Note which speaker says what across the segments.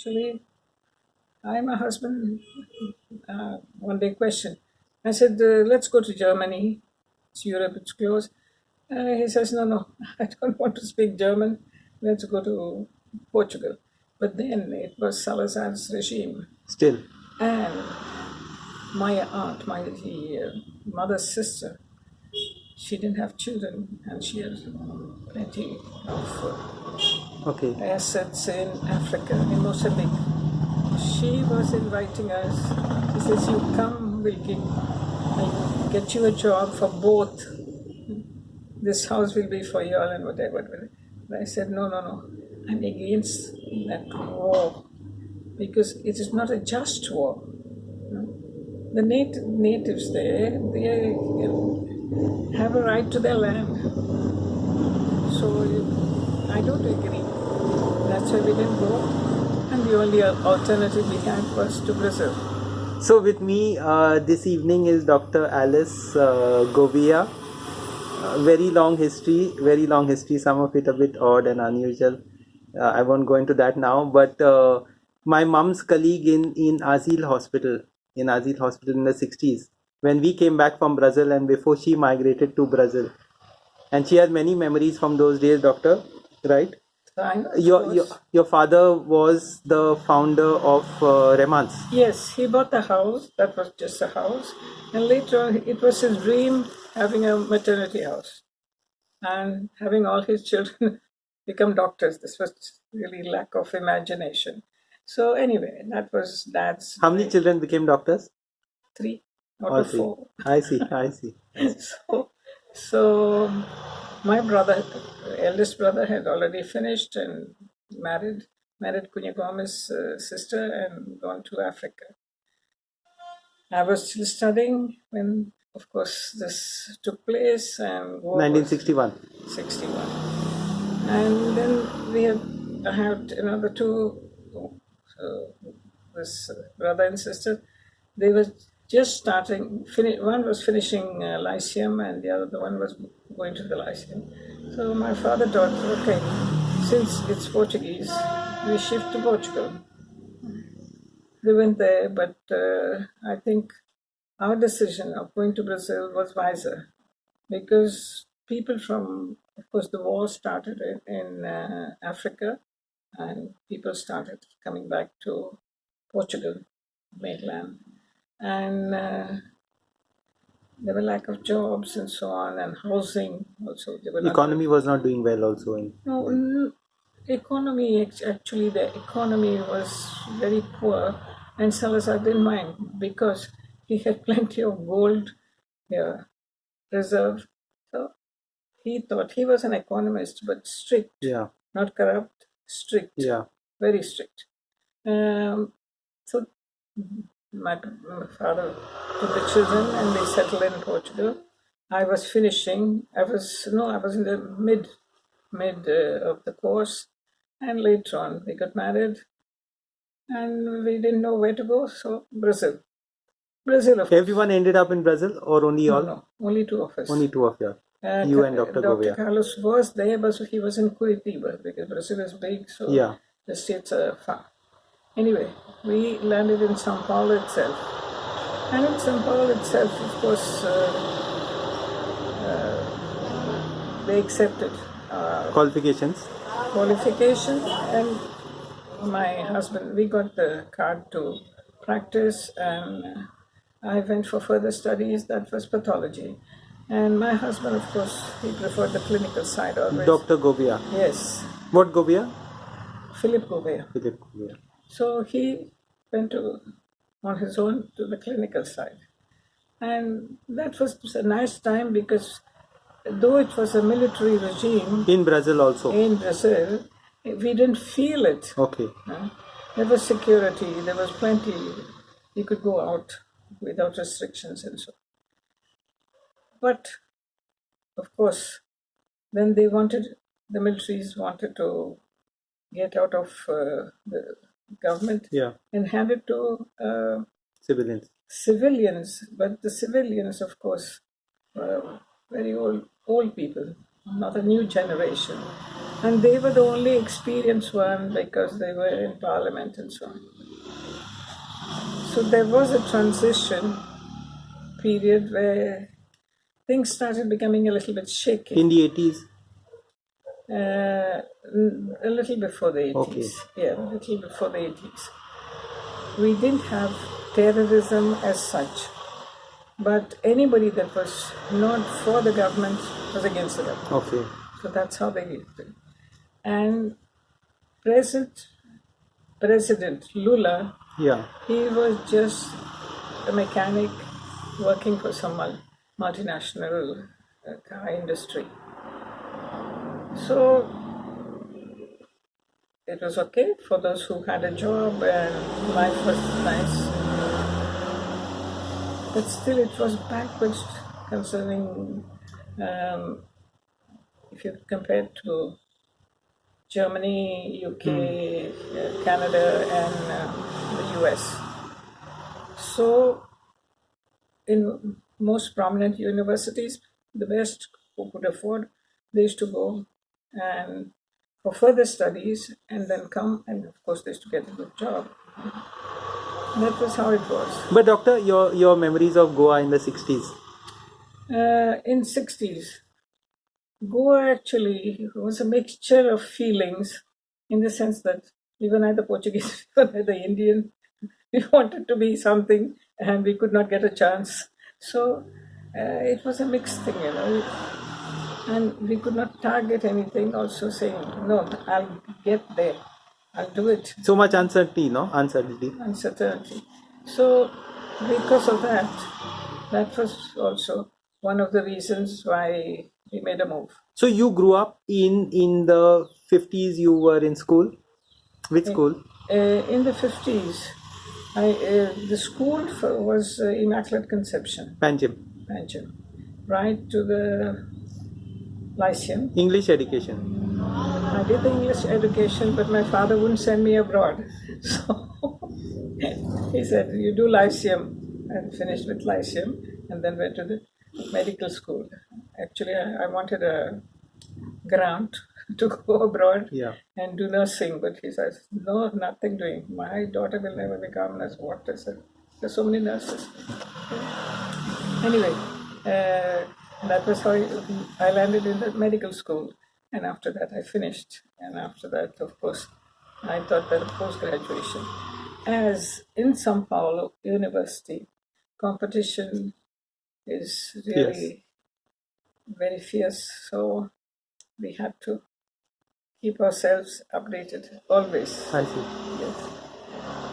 Speaker 1: actually, I, my husband, uh, one day questioned. I said, uh, let's go to Germany. It's Europe, it's close. Uh, he says, no, no, I don't want to speak German. Let's go to Portugal. But then it was Salazar's regime.
Speaker 2: Still.
Speaker 1: And my aunt, my uh, mother's sister, she didn't have children and she had plenty of
Speaker 2: Okay.
Speaker 1: assets in Africa, in Mozambique. She was inviting us. She says, "You come, we'll give, I'll get you a job for both. This house will be for you all and whatever." whatever." But I said, "No, no, no. I'm against that war because it is not a just war. The nat- natives there, they uh, have a right to their land. So I don't agree. That's why we didn't go. And the only alternative we had was to Brazil.
Speaker 2: So with me uh, this evening is Dr. Alice uh, Govia. Uh, very long history, very long history. Some of it a bit odd and unusual. Uh, I won't go into that now. But uh, my mom's colleague in in Azil Hospital, in Azil Hospital in the 60s, when we came back from Brazil and before she migrated to Brazil, and she has many memories from those days, Doctor. Right? Your your your father was the founder of uh, Remanso.
Speaker 1: Yes, he bought a house. That was just a house. And later on, it was his dream having a maternity house and having all his children become doctors. This was really lack of imagination. So anyway, that was dad's
Speaker 2: How many children became doctors?
Speaker 1: three of
Speaker 2: three.
Speaker 1: four.
Speaker 2: I see, I see.
Speaker 1: so, so my brother, eldest brother, had already finished and married, married Kunya Gomez's uh, sister and gone to Africa. I was still studying when, of course, this took place and
Speaker 2: 1961.
Speaker 1: 61. And then we had, I had another two, so this brother and sister, they were just starting, one was finishing uh, Lyceum and the other the one was going to the Lyceum. So my father thought, okay, since it's Portuguese, we shift to Portugal. They went there, but uh, I think our decision of going to Brazil was wiser because people from, of course, the war started in, in uh, Africa and people started coming back to Portugal, mainland. And uh, there were lack of jobs and so on, and housing also. They were not-
Speaker 2: Economy was not doing well also. In,
Speaker 1: no, n- economy act- actually the economy was very poor, and Salazar didn't mind because he had plenty of gold yeah, reserve. So he thought he was an economist, but strict,
Speaker 2: yeah,
Speaker 1: not corrupt, strict,
Speaker 2: yeah.
Speaker 1: very strict. Um, so my, my father took the children and they settled in Portugal. I was finishing. I was no, I was in the mid mid uh, of the course, and later on we got married, and we didn't know where to go. So Brazil, Brazil course.
Speaker 2: Everyone ended up in Brazil or only all?
Speaker 1: no, only two of us.
Speaker 2: Only two of you.
Speaker 1: Uh,
Speaker 2: you and Dr.
Speaker 1: Dr.
Speaker 2: Govia.
Speaker 1: Carlos was there, but he was in Curitiba because Brazil is big, so
Speaker 2: Yeah.
Speaker 1: the states are far. Anyway, we landed in Sao Paulo itself. And in Sao Paulo itself, of course, uh, uh, they accepted uh,
Speaker 2: Qualifications?
Speaker 1: qualification and my husband we got the card to practice and i went for further studies that was pathology and my husband of course he preferred the clinical side always
Speaker 2: Dr. Gobia?
Speaker 1: yes
Speaker 2: What Gobia?
Speaker 1: philip Gobia.
Speaker 2: Philip Govia.
Speaker 1: So he went to on his own to the clinical side and that was a nice time because though it was a military regime
Speaker 2: In Brazil also.
Speaker 1: in brazil we didn't feel it
Speaker 2: Okay.
Speaker 1: Huh? There was security, there was plenty. You could go out without restrictions and so. But of course, then they wanted the militaries wanted to get out of uh, the government
Speaker 2: Yeah.
Speaker 1: and hand it to uh,
Speaker 2: Civilians.
Speaker 1: civilians. But the civilians, of course, were very old old people, not a new generation. And they were the only experienced one because they were in parliament and so on. So there was a transition period where things started becoming a little bit shaky.
Speaker 2: In the 80s?
Speaker 1: Uh, a little before the 80s.
Speaker 2: Okay.
Speaker 1: Yeah, a little before the 80s. We didn't have terrorism as such, but anybody that was not for the government was against the government.
Speaker 2: Okay.
Speaker 1: So that's how they did it. And President, President Lula,
Speaker 2: Yeah.
Speaker 1: he was just a mechanic working for some multinational uh, car industry. So it was okay for those who had a job and life was nice. But still, it was backwards concerning um, if you compare to Germany, UK, uh, Canada, and uh, the US. So, in most prominent universities, the best who could afford, they used to go and for further studies and then come and of course they used to get a good job. That was how it was.
Speaker 2: But doctor, your your memories of Goa in the 60s.
Speaker 1: Uh, in 60s, Goa actually was a mixture of feelings in the sense that we were neither Portuguese, we were neither Indian. We wanted to be something and we could not get a chance. So uh, it was a mixed thing, you know. And we could not target anything, also saying, no, I'll get there, I'll do it
Speaker 2: So much uncertainty, no? Uncertainty.
Speaker 1: uncertainty. So, because of that, that was also one of the reasons why we made a move.
Speaker 2: So you grew up in in the 50s. You were in school. Which school?
Speaker 1: Uh, in the 50s, I, uh, the school for, was uh, Immaculate Conception,
Speaker 2: Panjim.
Speaker 1: Panjim, right to the Lyceum.
Speaker 2: English education.
Speaker 1: I did the English education, but my father wouldn't send me abroad. So he said, You do Lyceum, and finished with Lyceum, and then went to the medical school. Actually, I, I wanted a grant to go abroad
Speaker 2: Yeah.
Speaker 1: and do nursing, but he says, No, nothing doing. My daughter will never become a nurse. What is it? There's so many nurses. Anyway, uh, that was how I landed in the medical school. And after that, I finished. And after that, of course, I thought that post graduation. As in Sao Paulo University, competition is really very fierce. So we had to keep ourselves updated always.
Speaker 2: I see.
Speaker 1: Yes.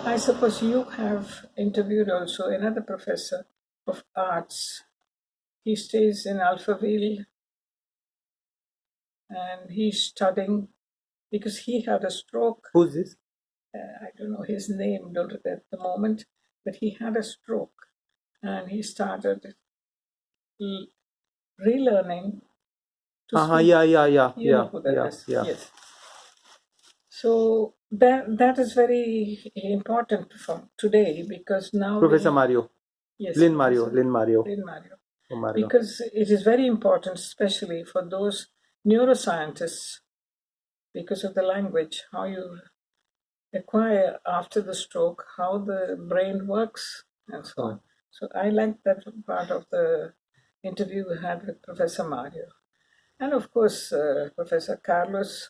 Speaker 1: I suppose you have interviewed also another professor of arts. He stays in Alphaville and he's studying because he had a stroke.
Speaker 2: Who's this?
Speaker 1: Uh, I don't know his name don't at the moment, but he had a stroke and he started relearning to
Speaker 2: Uh-huh, yeah, yeah, yeah,
Speaker 1: you
Speaker 2: yeah,
Speaker 1: know who that
Speaker 2: yeah, yeah.
Speaker 1: Yes. So that that is very important for today because now
Speaker 2: Professor
Speaker 1: we,
Speaker 2: Mario.
Speaker 1: yes,
Speaker 2: Lynn Mario. Lynn Mario.
Speaker 1: Lynn Mario.
Speaker 2: Mario.
Speaker 1: Because it is very important, especially for those neuroscientists, because of the language, how you acquire after the stroke, how the brain works, and so on. So I like that part of the interview we had with Professor Mario. And of course, uh, Professor Carlos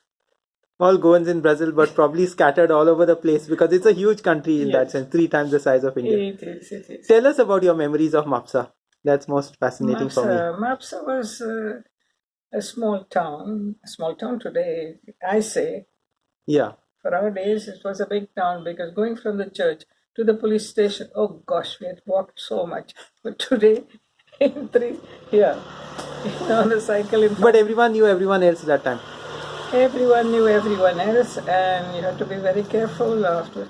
Speaker 2: All Goans in Brazil, but probably scattered all over the place because it's a huge country in that sense, three times the size of India.
Speaker 1: It is, it is.
Speaker 2: Tell us about your memories of Mapsa. That's most fascinating for me.
Speaker 1: Mapsa, Mapsa was uh, a small town, a small town today, I say.
Speaker 2: Yeah.
Speaker 1: For our days, it was a big town because going from the church to the police station, oh gosh, we had walked so much. But today, in three, yeah, on a cycle in
Speaker 2: But everyone knew everyone else that time.
Speaker 1: everyone knew everyone else and you had to be very careful after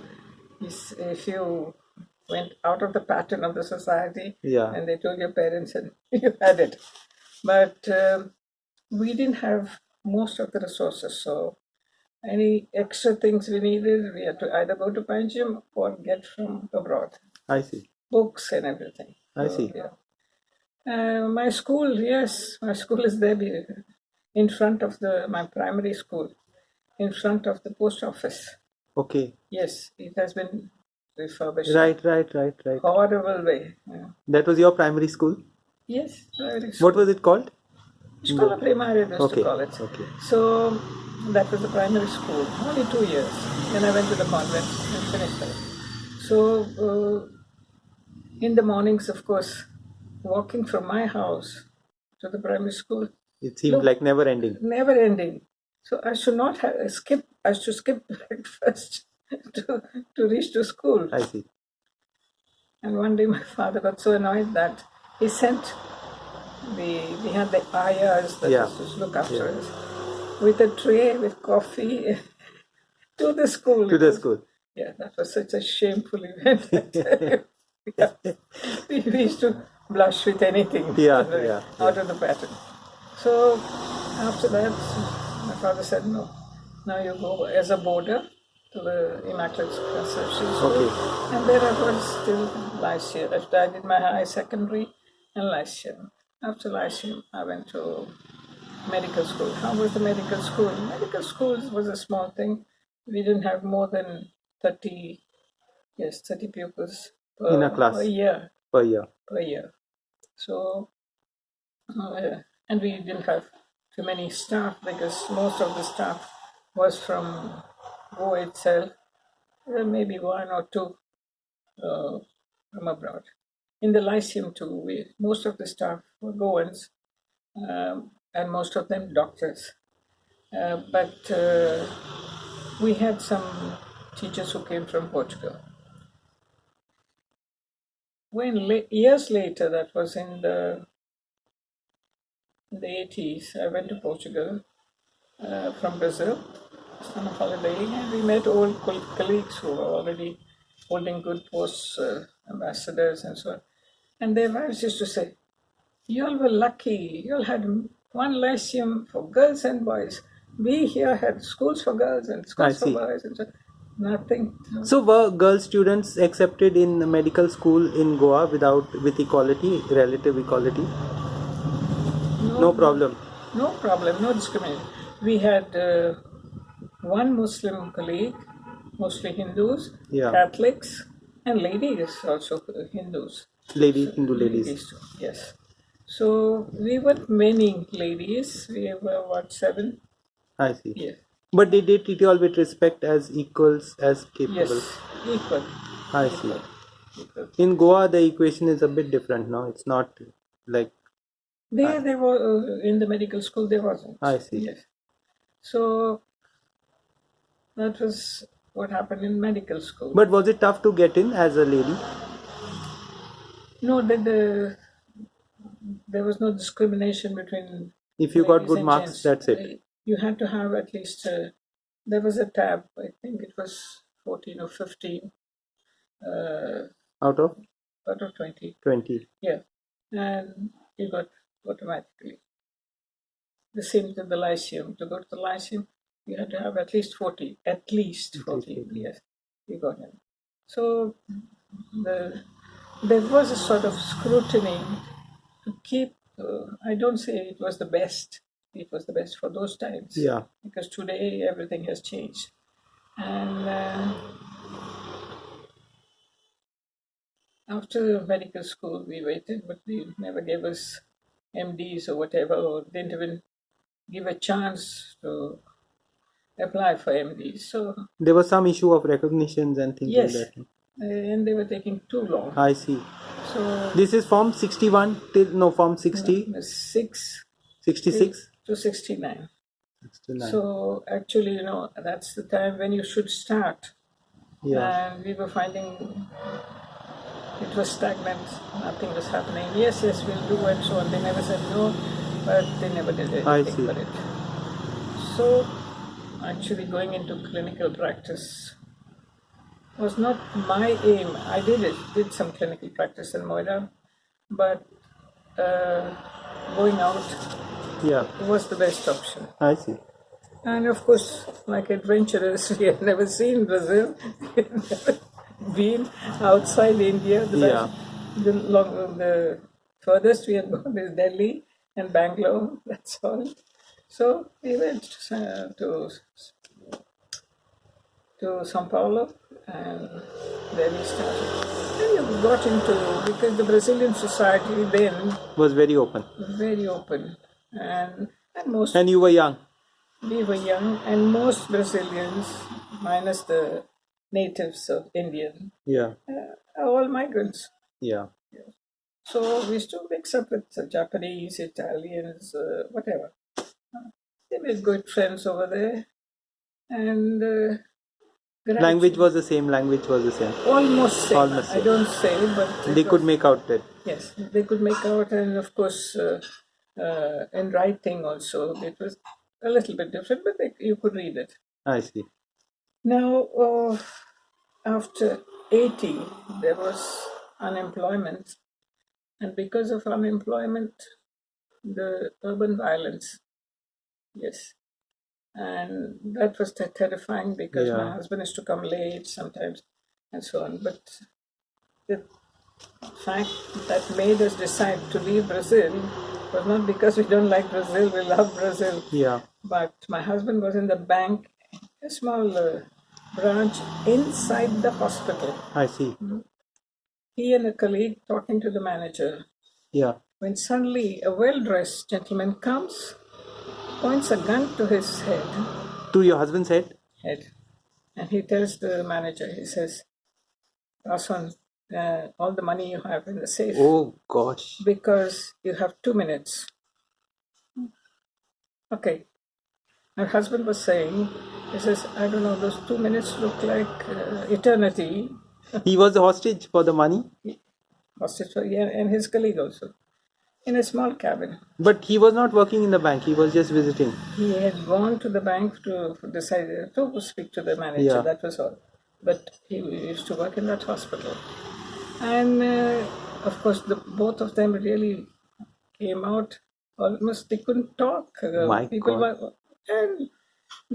Speaker 1: if you went out of the pattern of the society
Speaker 2: Yeah.
Speaker 1: and they told your parents and you had it but um, we didn't have most of the resources so any extra things we needed we had to either go to Panjim or get from abroad
Speaker 2: I see.
Speaker 1: books and everything
Speaker 2: I
Speaker 1: So,
Speaker 2: see.
Speaker 1: yeah. Uh, my school, yes, my school is there. in front of the my primary school, in front of the post office.
Speaker 2: Okay.
Speaker 1: Yes, it has been refurbished.
Speaker 2: Right, right, right, right.
Speaker 1: Horrible way. Yeah.
Speaker 2: That was your primary school.
Speaker 1: Yes, primary
Speaker 2: What was it called?
Speaker 1: Primaria, they used
Speaker 2: Okay.
Speaker 1: to call it.
Speaker 2: Okay.
Speaker 1: So that was the primary school, only two years. Then I went to the convent and finished it. So uh, in the mornings, of course, walking from my house to the primary school,
Speaker 2: It seemed
Speaker 1: Look.
Speaker 2: like never ending.
Speaker 1: never ending. So I should not have skip. I should skip breakfast to to reach to school.
Speaker 2: I see.
Speaker 1: And one day my father got so annoyed that he sent the we had the ayahs that
Speaker 2: Yeah.
Speaker 1: used to look after us with a tray with coffee to the school.
Speaker 2: To the school.
Speaker 1: Yeah, that was such a shameful event. yeah. we, used to blush with anything
Speaker 2: Yeah,
Speaker 1: you know,
Speaker 2: yeah,
Speaker 1: out of the pattern. So after that, my father said, no, now you go as a boarder to the Immaculate Conception School.
Speaker 2: Okay.
Speaker 1: And there I was till Lyceum. After I did my high secondary and Lyceum. After Lyceum, I went to medical school. How was the medical school? Medical school was a small thing. We didn't have more than 30, yes, 30 pupils per,
Speaker 2: In a class.
Speaker 1: per year
Speaker 2: Per year.
Speaker 1: per year. So, uh, and we didn't have too many staff because most of the staff was from Goa itself. There may be one or two uh, from abroad. In the Lyceum too, we, most of the staff were Goans, um, and most of them doctors. Uh, but uh, we had some teachers who came from Portugal. When la- years later, that was in the in the 80s, I went to Portugal uh, from Brazil, summer holiday, and we met old col- colleagues who were already holding good posts, uh, ambassadors and so on. And their wives used to say, You all were lucky. You all had one lyceum for girls and boys. We here had schools for girls and schools for boys and so nothing.
Speaker 2: So were girl students accepted in the medical school in Goa without with equality, relative equality? No problem.
Speaker 1: No problem, no discrimination. We had uh, one Muslim colleague, mostly Hindus,
Speaker 2: Yeah.
Speaker 1: Catholics, and ladies also uh, Hindus.
Speaker 2: Ladies, Hindu ladies.
Speaker 1: too, yes. So we were many ladies. We were what seven?
Speaker 2: I see.
Speaker 1: Yes.
Speaker 2: But they did treat you all with respect as equals, as capable.
Speaker 1: Yes. Equal.
Speaker 2: I see.
Speaker 1: Equal.
Speaker 2: In Goa, the equation is a bit different. No, it's not like
Speaker 1: There, they were uh, in the medical school. There wasn't.
Speaker 2: I see.
Speaker 1: Yes. So that was what happened in medical school.
Speaker 2: But was it tough to get in as a lady?
Speaker 1: No, the, the there was no discrimination between.
Speaker 2: If you got good marks,
Speaker 1: gents.
Speaker 2: that's it.
Speaker 1: You had to have at least. Uh, there was a tab. I think it was fourteen or fifteen. Uh,
Speaker 2: Out of
Speaker 1: out of twenty.
Speaker 2: 20.
Speaker 1: Yeah, and you got automatically. The same to the Lyceum. To go to the Lyceum, you had to have at least forty. At least forty.
Speaker 2: 40.
Speaker 1: Yes, you got it. So the there was a sort of scrutiny to keep. Uh, I don't say it was the best. It was the best for those times.
Speaker 2: Yeah.
Speaker 1: Because today everything has changed, and. Uh, after medical school, we waited, but they never gave us MDs or whatever, or didn't even give a chance to apply for MDs. So,
Speaker 2: There was some issue of recognitions and things
Speaker 1: Yes.
Speaker 2: like that.
Speaker 1: uh, and they were taking too long.
Speaker 2: I see.
Speaker 1: So,
Speaker 2: This is Form 61 till no Form 60,
Speaker 1: the six
Speaker 2: 66,
Speaker 1: to 69.
Speaker 2: 69.
Speaker 1: So, actually, you know, that's the time when you should start.
Speaker 2: yeah.
Speaker 1: And we were finding it was stagnant, nothing was happening. Yes, yes, we'll do and so on. They never said no, but they never did anything
Speaker 2: I see.
Speaker 1: for it. So, actually, going into clinical practice was not my aim. I did it, did some clinical practice in Moira, but uh, going out
Speaker 2: Yeah.
Speaker 1: was the best option.
Speaker 2: I see.
Speaker 1: And of course, like adventurers, we had never seen Brazil, we had never been outside India. The,
Speaker 2: Yeah.
Speaker 1: the, long, the furthest we had gone is Delhi and Bangalore, that's all. So we went uh, to to Sao Paulo, and then we started. Then got into because the Brazilian society then
Speaker 2: Was very open.
Speaker 1: very open, and and most
Speaker 2: And you were young.
Speaker 1: we were young, and most Brazilians, minus the natives of Indian,
Speaker 2: Yeah.
Speaker 1: uh, are all migrants.
Speaker 2: Yeah.
Speaker 1: So we used to mix up with Japanese, Italians, uh, whatever. They made good friends over there, and uh,
Speaker 2: Language was the same. Language was the same.
Speaker 1: almost same.
Speaker 2: Almost
Speaker 1: I don't say, but
Speaker 2: They could
Speaker 1: was-
Speaker 2: make out that.
Speaker 1: Yes, they could make out, and of course, uh, uh, in writing also, it was a little bit different, but they, you could read it.
Speaker 2: I see.
Speaker 1: Now, uh, after 80, there was unemployment, and because of unemployment, the urban violence, yes. And that was ter- terrifying because my husband used to come late sometimes and so on. But the fact that made us decide to leave Brazil was not because we don't like Brazil, we love Brazil.
Speaker 2: Yeah.
Speaker 1: But my husband was in the bank, a small uh, branch inside the hospital.
Speaker 2: I see.
Speaker 1: He and a colleague talking to the manager.
Speaker 2: Yeah.
Speaker 1: When suddenly a well dressed gentleman comes, points a gun to his head,
Speaker 2: To your husband's head.
Speaker 1: head and he tells the manager, he says, Pass uh, all the money you have in the safe
Speaker 2: Oh gosh.
Speaker 1: because you have two minutes. Okay. My husband was saying, he says, I don't know, those two minutes look like uh, eternity.
Speaker 2: He was a hostage for the money,
Speaker 1: Hostage for, yeah, and his colleague also, in a small cabin.
Speaker 2: but he was not working in the bank. He was just visiting.
Speaker 1: He had gone to the bank to decide to speak to the manager.
Speaker 2: Yeah.
Speaker 1: That was all. But he used to work in that hospital, and uh, of course, the both of them really came out. Almost they couldn't talk. Uh,
Speaker 2: My
Speaker 1: people
Speaker 2: God.
Speaker 1: were, and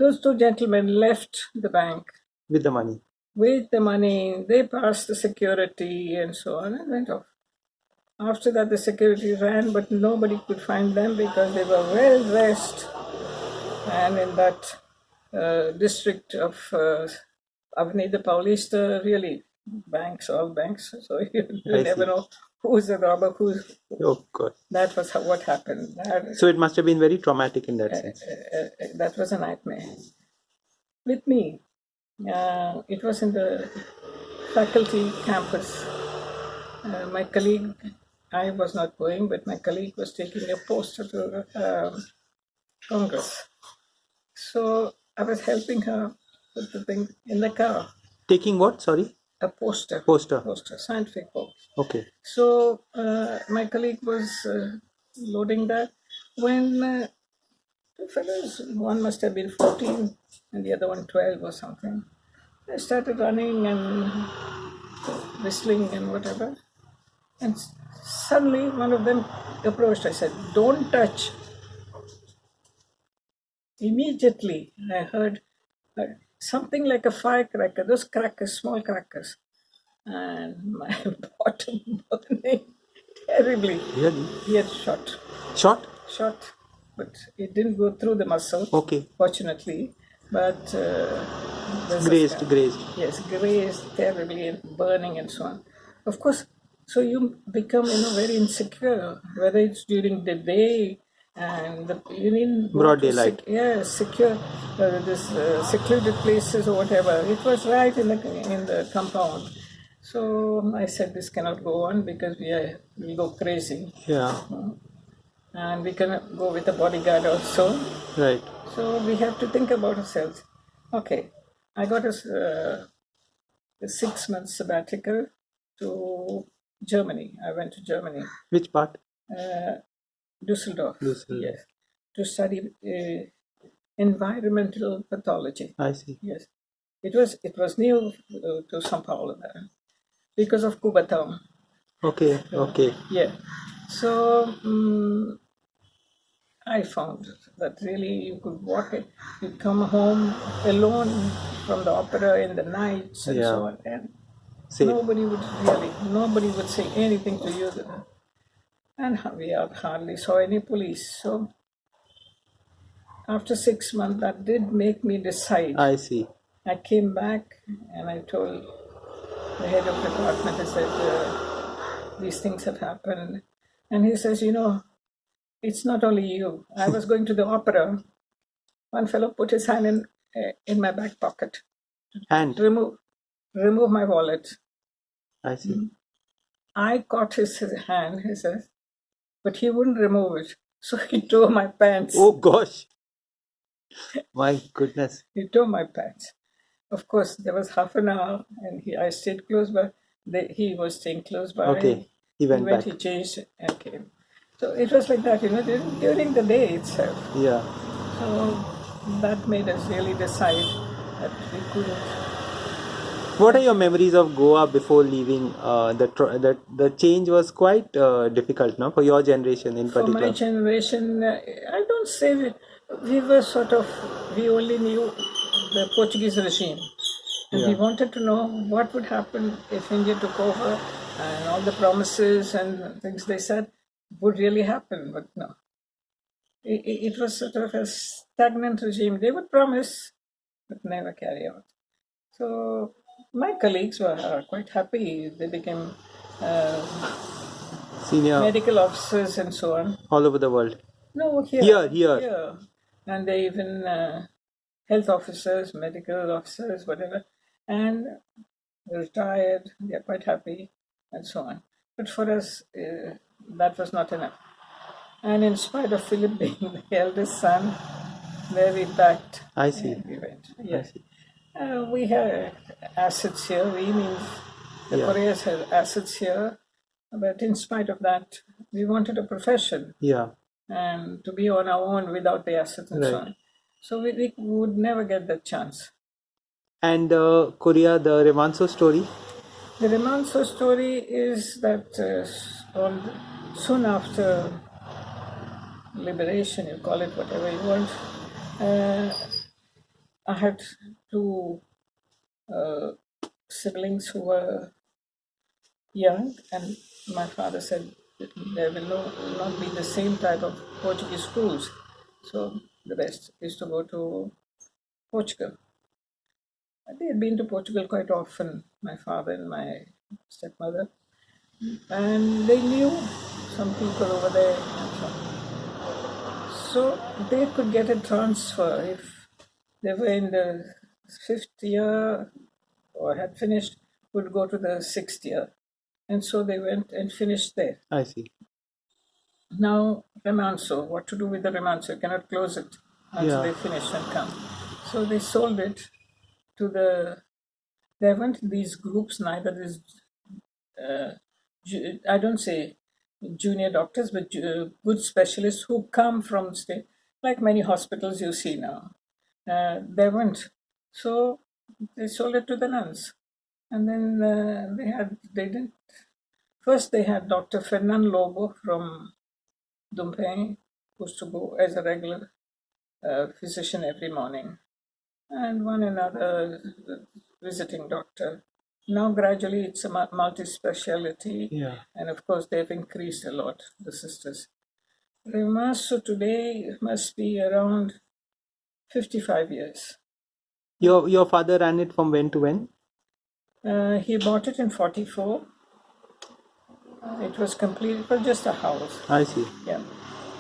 Speaker 1: those two gentlemen left the bank
Speaker 2: with the money.
Speaker 1: with the money. They passed the security and so on, and went off. After that, the security ran, but nobody could find them because they were well dressed. And in that uh, district of uh, Avenida Paulista, really, banks, all banks, so you, never
Speaker 2: see.
Speaker 1: know who's the robber, who's.
Speaker 2: Oh god.
Speaker 1: That was how, what happened. That,
Speaker 2: So it must have been very traumatic in that sense.
Speaker 1: uh, uh, that was a nightmare. With me, uh, it was in the faculty campus. Uh, my colleague, I was not going, but my colleague was taking a poster to um, Congress. So I was helping her put the thing in the car,
Speaker 2: Taking what? Sorry.
Speaker 1: a poster,
Speaker 2: Poster.
Speaker 1: poster, scientific poster.
Speaker 2: Okay.
Speaker 1: So uh, my colleague was uh, loading that when uh, two fellows, one must have been 14 and the other one 12 or something, they started running and whistling and whatever. And suddenly one of them approached. I said, Don't touch. Immediately I heard uh, something like a firecracker, those crackers, small crackers. And my bottom burning terribly.
Speaker 2: Really?
Speaker 1: He had shot,
Speaker 2: Shot?
Speaker 1: shot, but it didn't go through the muscle,
Speaker 2: Okay.
Speaker 1: fortunately. But uh,
Speaker 2: Grazed, grazed.
Speaker 1: Yes, grazed terribly and burning and so on. Of course, so you become you know very insecure, whether it's during the day and the, you need
Speaker 2: Broad daylight.
Speaker 1: yeah, secure uh, this uh, secluded places or whatever. It was right in the in the compound. So I said this cannot go on because we are, will go crazy,
Speaker 2: Yeah.
Speaker 1: and we cannot go with a bodyguard also.
Speaker 2: Right.
Speaker 1: So we have to think about ourselves. Okay, I got a, uh, a six month sabbatical to Germany. I went to Germany,
Speaker 2: Which part?
Speaker 1: uh, Düsseldorf,
Speaker 2: Düsseldorf.
Speaker 1: yes, to study uh, environmental pathology.
Speaker 2: I see.
Speaker 1: Yes, it was it was new uh, to São Paulo there because of Cubatão.
Speaker 2: Okay. Okay.
Speaker 1: Yeah. So um, I found that really you could walk it, you come home alone from the opera in the nights and
Speaker 2: Yeah.
Speaker 1: so on, and
Speaker 2: Safe.
Speaker 1: nobody would really, nobody would say anything to you. And we hardly saw any police. So after six months, that did make me decide.
Speaker 2: I see.
Speaker 1: I came back and I told the head of department, I said, uh, these things have happened. And he says, you know, it's not only you. I was going to the opera. One fellow put his hand in, uh, in my back pocket,
Speaker 2: And
Speaker 1: remove, remove my wallet.
Speaker 2: I see. Mm.
Speaker 1: I caught his, his hand, he says, but he wouldn't remove it. So he tore my pants.
Speaker 2: Oh gosh. My goodness.
Speaker 1: He tore my pants. Of course, there was half an hour, and he, I stayed close by. They, he was staying close by.
Speaker 2: Okay. He
Speaker 1: He
Speaker 2: went
Speaker 1: went,
Speaker 2: back.
Speaker 1: he changed, and came. So it was like that, you know, during, during the day itself.
Speaker 2: Yeah.
Speaker 1: So that made us really decide that we couldn't.
Speaker 2: What are your memories of Goa before leaving? Uh, the tr- the the change was quite uh, difficult, no, for your generation in particular.
Speaker 1: For my generation, uh, I don't say we, we were sort of, we only knew the Portuguese regime. And we wanted to know what would happen if India took over and all the promises and things they said would really happen, but no. It, it it was sort of a stagnant regime. They would promise, but never carry out. So my colleagues were uh, quite happy. They became uh,
Speaker 2: Senior
Speaker 1: medical officers and so on.
Speaker 2: all over the world.
Speaker 1: No, here.
Speaker 2: Here, here.
Speaker 1: And they even uh, health officers, medical officers, whatever, and retired. They're quite happy, and so on. But for us, uh, that was not enough. And in spite of Philip being the eldest son, we packed,
Speaker 2: I see.
Speaker 1: we went.
Speaker 2: I
Speaker 1: Yes.
Speaker 2: see.
Speaker 1: Uh, we had assets here. We means the
Speaker 2: Yeah.
Speaker 1: Koreans had assets here. But in spite of that, we wanted a profession
Speaker 2: Yeah.
Speaker 1: and to be on our own without the assets and so
Speaker 2: Right.
Speaker 1: on. So we, we would never get that chance.
Speaker 2: And uh, Korea, the Remanso story.
Speaker 1: The Remanso story is that uh, on, soon after liberation, you call it whatever you want, uh, I had two uh, siblings who were young, and my father said there will, no, not be the same type of Portuguese schools. So the best is to go to Portugal. They had been to Portugal quite often, my father and my stepmother, and they knew some people over there. so. So they could get a transfer if they were in the fifth year or had finished, would go to the sixth year. And so they went and finished there.
Speaker 2: I see.
Speaker 1: Now, Remanso, what to do with the Remanso? You cannot close it until
Speaker 2: Yeah.
Speaker 1: they finish and come. So they sold it to the. There weren't these groups, neither these. Uh, I don't say junior doctors, but good specialists who come from state, like many hospitals you see now. Uh, there weren't. So they sold it to the nuns. And then uh, they had, they didn't. First, they had Dr. Fernan Lobo from Dumpeng, who used to go as a regular uh, physician every morning, and one another visiting doctor. Now, gradually, it's a multi speciality,
Speaker 2: Yeah.
Speaker 1: and of course, they've increased a lot, the sisters. Remanso today must be around 55 years.
Speaker 2: Your your father ran it from when to when?
Speaker 1: Uh, he bought it in 44. It was complete, it was just a house.
Speaker 2: I see.
Speaker 1: Yeah.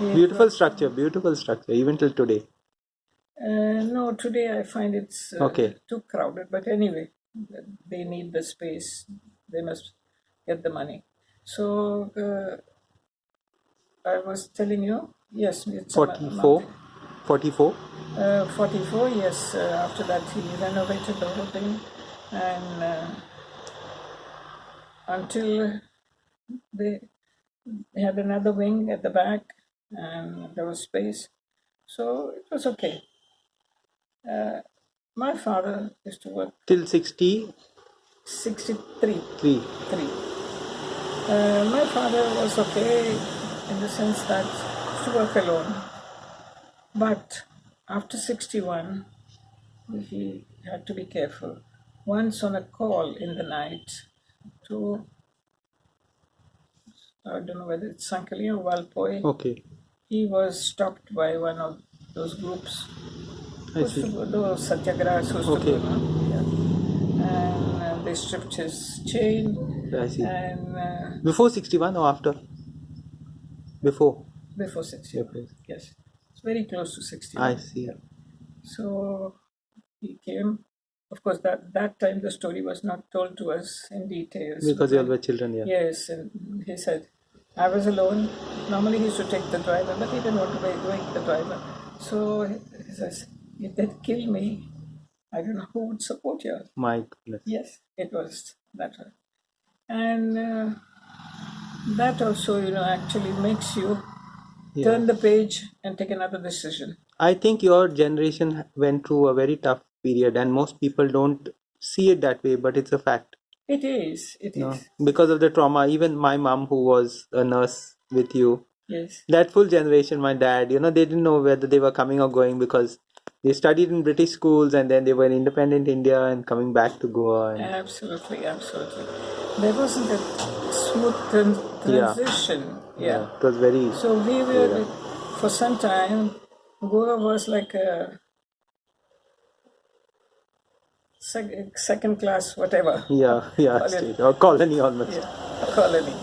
Speaker 1: It
Speaker 2: Beautiful structure. Beautiful structure. Even till today.
Speaker 1: Uh, no, today I find it's uh,
Speaker 2: Okay.
Speaker 1: too crowded. But anyway, they need the space. They must get the money. So uh, I was telling you, yes, it's a mo-
Speaker 2: 44.
Speaker 1: Mountain.
Speaker 2: 44.
Speaker 1: Uh, 44, yes. Uh, after that, he renovated the whole thing, and uh, until they, they had another wing at the back, and there was space, so it was okay. Uh, my father used to work
Speaker 2: Till 63.
Speaker 1: 63 three. Uh, my father was okay in the sense that he used to work alone. But after 61, he had to be careful. Once on a call in the night to, I don't know whether it's Sankali or Valpoi,
Speaker 2: Okay.
Speaker 1: he was stopped by one of those groups.
Speaker 2: I see.
Speaker 1: those satyagrahas
Speaker 2: Okay.
Speaker 1: yeah. and uh, they stripped his chain,
Speaker 2: I see.
Speaker 1: and uh,
Speaker 2: Before 61 or after? Before.
Speaker 1: before six
Speaker 2: Yep, yes.
Speaker 1: Very close to sixty.
Speaker 2: I see.
Speaker 1: So he came. Of course, that that time the story was not told to us in details.
Speaker 2: Because you all were children, yeah.
Speaker 1: Yes, and he said, I was alone. Normally he used to take the driver, but he didn't want to wake, wake the driver. So he says, if they kill me, I don't know who would support you.
Speaker 2: My goodness.
Speaker 1: Yes, it was that one. And uh, that also, you know, actually makes you
Speaker 2: Yeah.
Speaker 1: turn the page and take another decision.
Speaker 2: I think your generation went through a very tough period, and most people don't see it that way, but it's a fact.
Speaker 1: It is, it is.
Speaker 2: No? Because of the trauma, even my mom, who was a nurse with you,
Speaker 1: Yes,
Speaker 2: that full generation, my dad, you know, they didn't know whether they were coming or going because they studied in British schools and then they were in independent India and coming back to Goa. And,
Speaker 1: absolutely, absolutely. There wasn't a smooth tran-
Speaker 2: Yeah.
Speaker 1: transition. yeah.
Speaker 2: it was very.
Speaker 1: So we were, for some time, Goa was like a sec- second class, whatever,
Speaker 2: Yeah, yeah,
Speaker 1: Colony.
Speaker 2: state or colony almost.
Speaker 1: yeah, colony.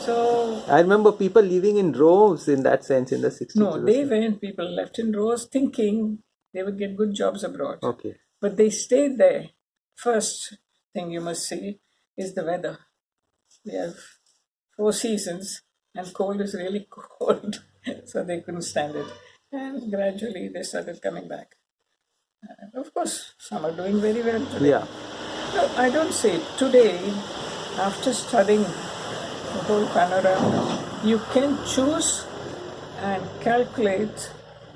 Speaker 1: So,
Speaker 2: I remember people living in droves in that sense in the 60s.
Speaker 1: no, they went, people left in rows thinking they would get good jobs abroad.
Speaker 2: Okay.
Speaker 1: But they stayed there. First thing you must see is the weather. We have four seasons, and cold is really cold, so they couldn't stand it. And gradually they started coming back. And of course, some are doing very well today.
Speaker 2: Yeah.
Speaker 1: No, I don't say today, after studying the whole panorama, you can choose and calculate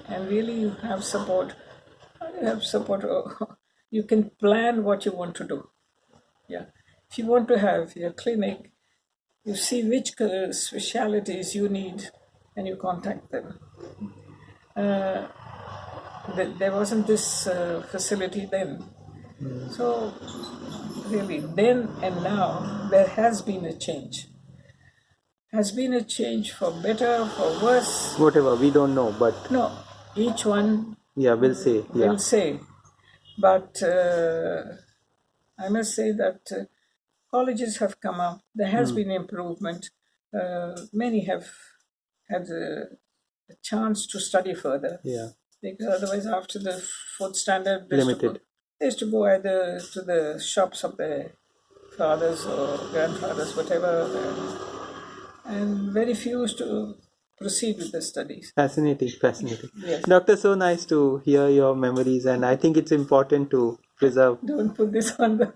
Speaker 1: and really you have support. You have support. You can plan what you want to do. Yeah. If you want to have your clinic, you see which specialities you need and you contact them. Uh, th- there wasn't this uh, facility then. So, really, then and now, there has been a change. Has been a change for better, for worse.
Speaker 2: Whatever, we don't know, but
Speaker 1: No, each one
Speaker 2: yeah, we'll say. Yeah.
Speaker 1: will say. But uh, I must say that uh, colleges have come up. There has been improvement. Uh, many have had a, a chance to study further
Speaker 2: Yeah.
Speaker 1: because otherwise, after the fourth standard, they used go- they used to go either to the shops of their fathers or grandfathers, whatever, and, and very few used to proceed with the studies.
Speaker 2: Fascinating, fascinating.
Speaker 1: Yes.
Speaker 2: Doctor, so nice to hear your memories, and I think it's important to preserve.
Speaker 1: Don't put this on the